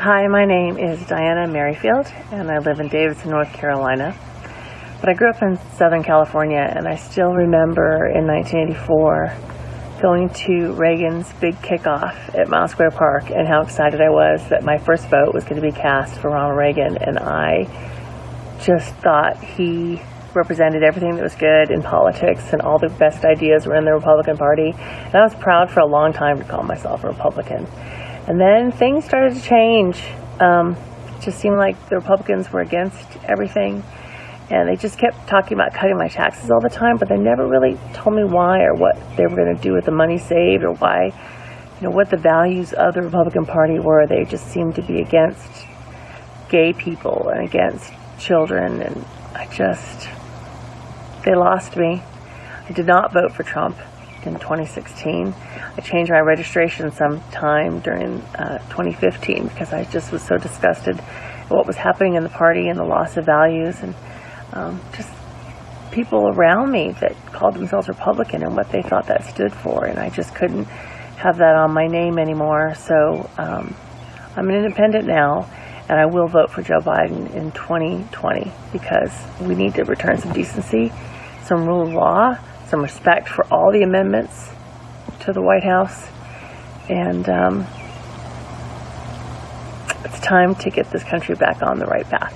Hi, my name is Diana Merrifield, and I live in Davidson, North Carolina. But I grew up in Southern California, and I still remember in 1984 going to Reagan's big kickoff at Miles Square Park and how excited I was that my first vote was going to be cast for Ronald Reagan. And I just thought he represented everything that was good in politics and all the best ideas were in the Republican Party. And I was proud for a long time to call myself a Republican. And then things started to change. Um, it just seemed like the Republicans were against everything. And they just kept talking about cutting my taxes all the time, but they never really told me why or what they were going to do with the money saved or why, you know, what the values of the Republican Party were. They just seemed to be against gay people and against children. And I just, they lost me. I did not vote for Trump in 2016. I changed my registration sometime during uh, 2015 because I just was so disgusted at what was happening in the party and the loss of values and um, just people around me that called themselves Republican and what they thought that stood for. And I just couldn't have that on my name anymore. So um, I'm an independent now and I will vote for Joe Biden in 2020 because we need to return some decency, some rule of law, some respect for all the amendments to the White House, and um, it's time to get this country back on the right path.